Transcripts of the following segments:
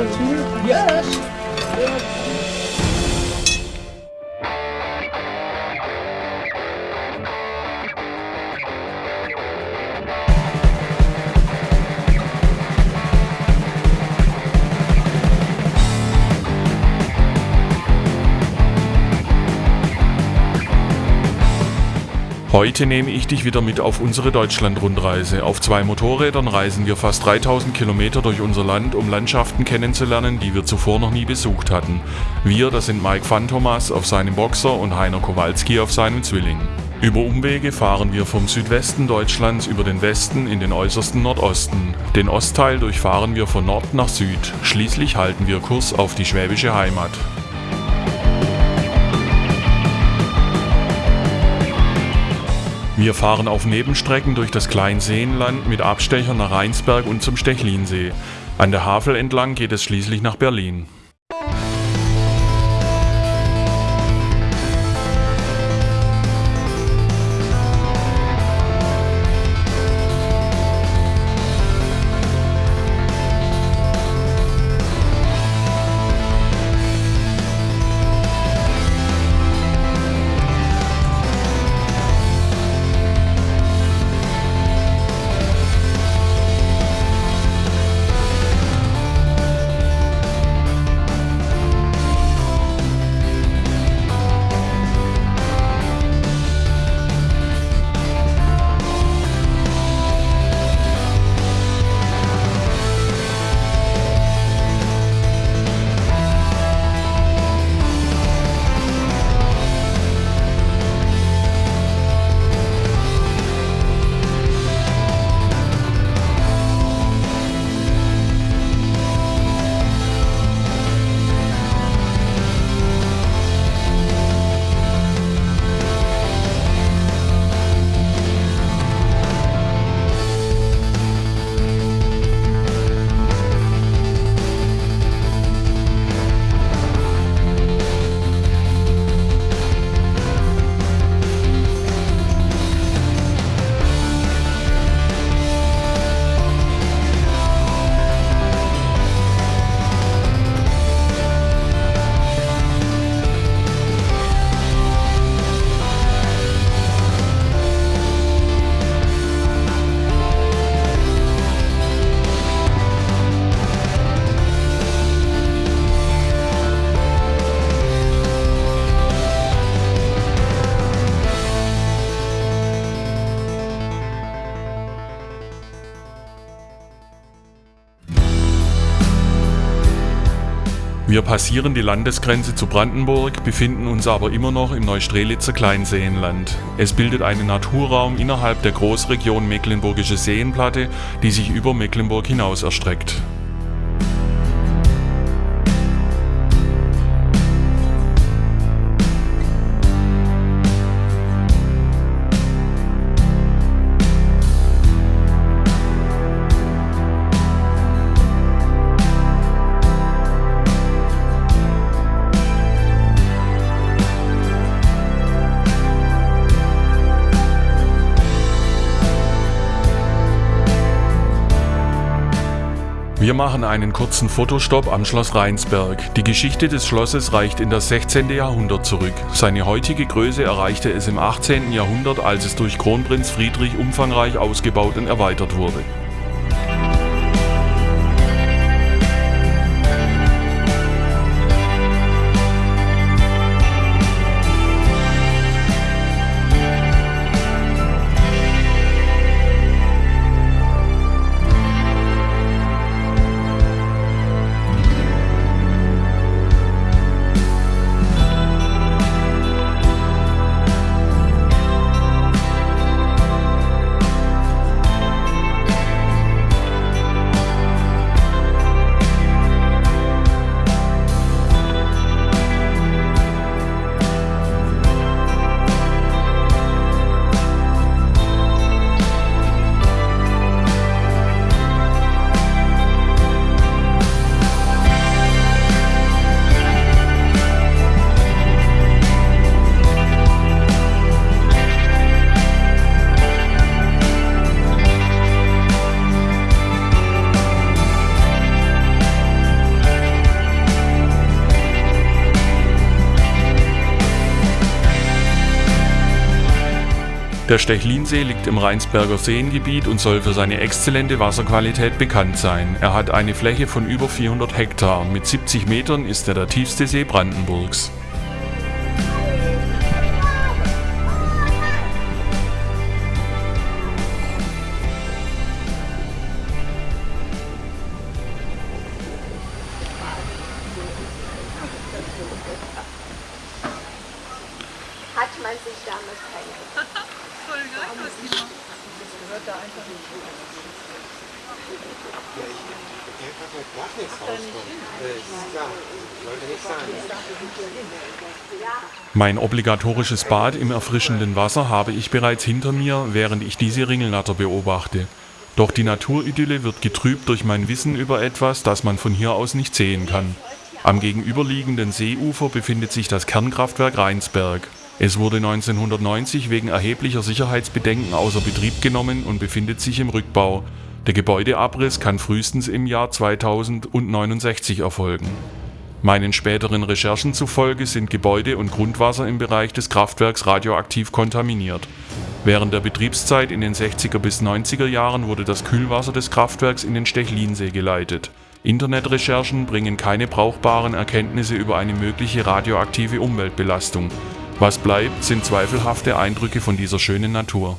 opportunity? Yes. Heute nehme ich dich wieder mit auf unsere Deutschland-Rundreise. Auf zwei Motorrädern reisen wir fast 3000 Kilometer durch unser Land, um Landschaften kennenzulernen, die wir zuvor noch nie besucht hatten. Wir, das sind Mike Phantomas auf seinem Boxer und Heiner Kowalski auf seinem Zwilling. Über Umwege fahren wir vom Südwesten Deutschlands über den Westen in den äußersten Nordosten. Den Ostteil durchfahren wir von Nord nach Süd. Schließlich halten wir Kurs auf die schwäbische Heimat. Wir fahren auf Nebenstrecken durch das Kleinseenland mit Abstechern nach Rheinsberg und zum Stechlinsee. An der Havel entlang geht es schließlich nach Berlin. Wir passieren die Landesgrenze zu Brandenburg, befinden uns aber immer noch im Neustrelitzer Kleinseenland. Es bildet einen Naturraum innerhalb der Großregion Mecklenburgische Seenplatte, die sich über Mecklenburg hinaus erstreckt. Wir machen einen kurzen Fotostopp am Schloss Rheinsberg. Die Geschichte des Schlosses reicht in das 16. Jahrhundert zurück. Seine heutige Größe erreichte es im 18. Jahrhundert, als es durch Kronprinz Friedrich umfangreich ausgebaut und erweitert wurde. Der Stechlinsee liegt im Rheinsberger Seengebiet und soll für seine exzellente Wasserqualität bekannt sein. Er hat eine Fläche von über 400 Hektar. Mit 70 Metern ist er der tiefste See Brandenburgs. Hat man sich damals keine. Mein obligatorisches Bad im erfrischenden Wasser habe ich bereits hinter mir, während ich diese Ringelnatter beobachte. Doch die Naturidylle wird getrübt durch mein Wissen über etwas, das man von hier aus nicht sehen kann. Am gegenüberliegenden Seeufer befindet sich das Kernkraftwerk Rheinsberg. Es wurde 1990 wegen erheblicher Sicherheitsbedenken außer Betrieb genommen und befindet sich im Rückbau. Der Gebäudeabriss kann frühestens im Jahr 2069 erfolgen. Meinen späteren Recherchen zufolge sind Gebäude und Grundwasser im Bereich des Kraftwerks radioaktiv kontaminiert. Während der Betriebszeit in den 60er bis 90er Jahren wurde das Kühlwasser des Kraftwerks in den Stechlinsee geleitet. Internetrecherchen bringen keine brauchbaren Erkenntnisse über eine mögliche radioaktive Umweltbelastung. Was bleibt, sind zweifelhafte Eindrücke von dieser schönen Natur.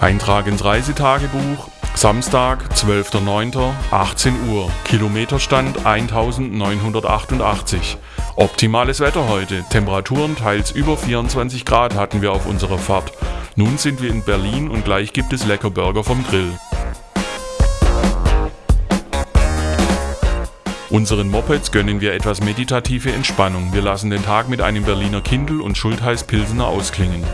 Eintrag ins Reisetagebuch. Samstag, 12.09., 18 Uhr. Kilometerstand 1988. Optimales Wetter heute. Temperaturen teils über 24 Grad hatten wir auf unserer Fahrt. Nun sind wir in Berlin und gleich gibt es lecker Burger vom Grill. Unseren Mopeds gönnen wir etwas meditative Entspannung. Wir lassen den Tag mit einem Berliner Kindl und Schultheiß Pilsener ausklingen.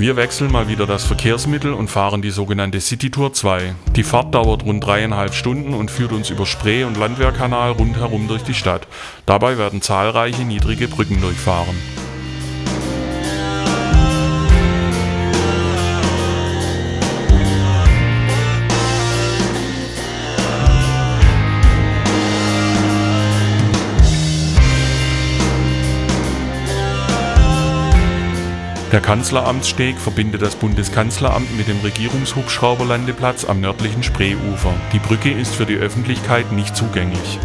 Wir wechseln mal wieder das Verkehrsmittel und fahren die sogenannte City Tour 2. Die Fahrt dauert rund dreieinhalb Stunden und führt uns über Spree und Landwehrkanal rundherum durch die Stadt. Dabei werden zahlreiche niedrige Brücken durchfahren. Der Kanzleramtssteg verbindet das Bundeskanzleramt mit dem Regierungshubschrauberlandeplatz am nördlichen Spreeufer. Die Brücke ist für die Öffentlichkeit nicht zugänglich.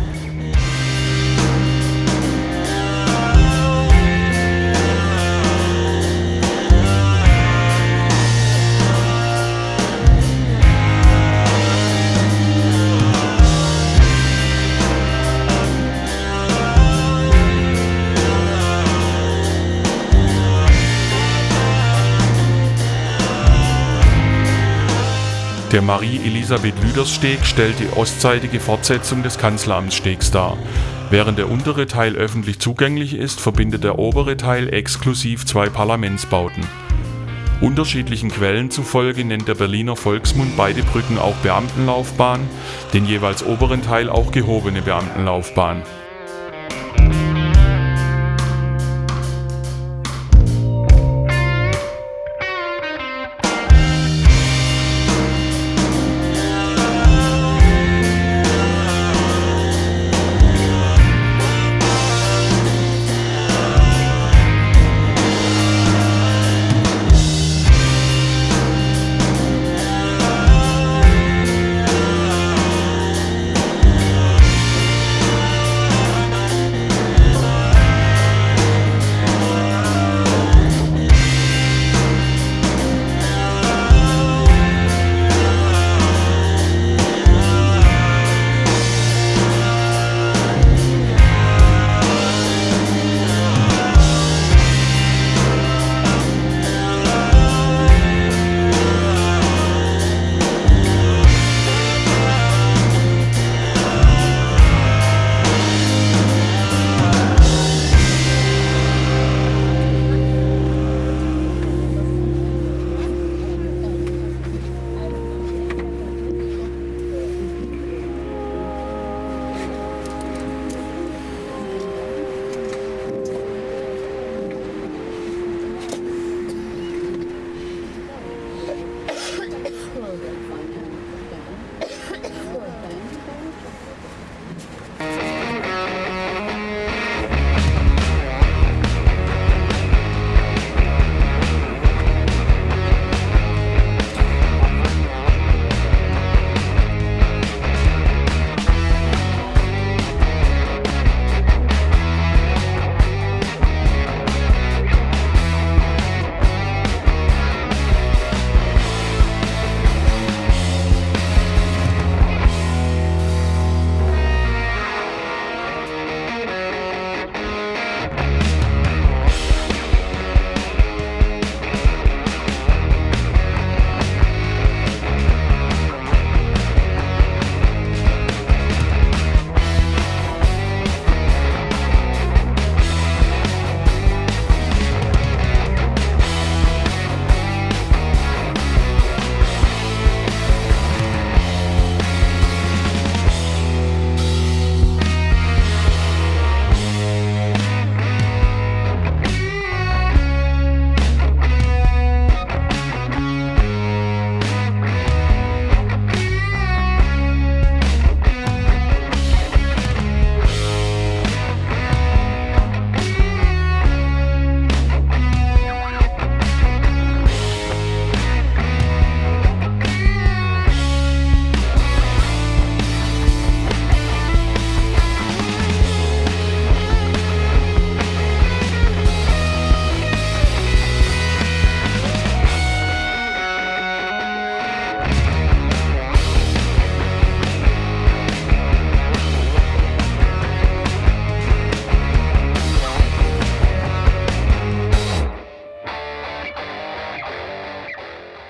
Der Marie-Elisabeth-Lüders-Steg stellt die ostseitige Fortsetzung des Kanzleramtsstegs dar. Während der untere Teil öffentlich zugänglich ist, verbindet der obere Teil exklusiv zwei Parlamentsbauten. Unterschiedlichen Quellen zufolge nennt der Berliner Volksmund beide Brücken auch Beamtenlaufbahn, den jeweils oberen Teil auch gehobene Beamtenlaufbahn.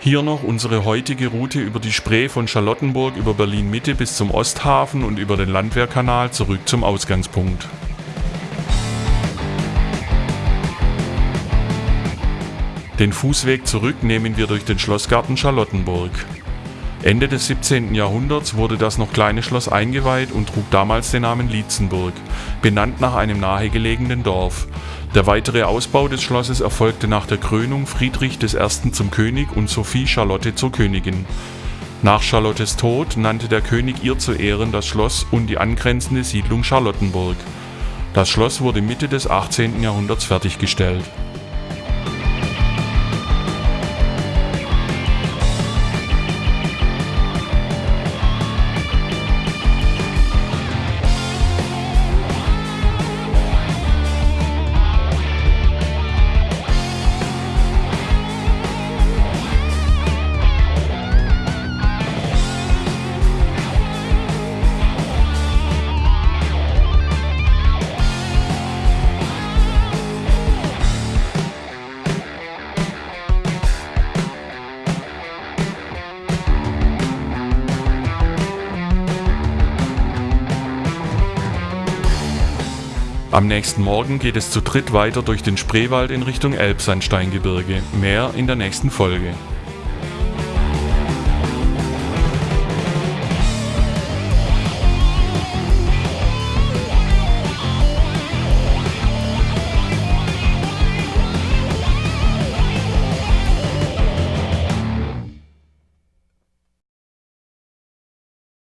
Hier noch unsere heutige Route über die Spree von Charlottenburg über Berlin Mitte bis zum Osthafen und über den Landwehrkanal zurück zum Ausgangspunkt. Den Fußweg zurück nehmen wir durch den Schlossgarten Charlottenburg. Ende des 17. Jahrhunderts wurde das noch kleine Schloss eingeweiht und trug damals den Namen Lietzenburg, benannt nach einem nahegelegenen Dorf. Der weitere Ausbau des Schlosses erfolgte nach der Krönung Friedrich I. zum König und Sophie Charlotte zur Königin. Nach Charlottes Tod nannte der König ihr zu Ehren das Schloss und die angrenzende Siedlung Charlottenburg. Das Schloss wurde Mitte des 18. Jahrhunderts fertiggestellt. Am nächsten Morgen geht es zu dritt weiter durch den Spreewald in Richtung Elbsandsteingebirge. Mehr in der nächsten Folge.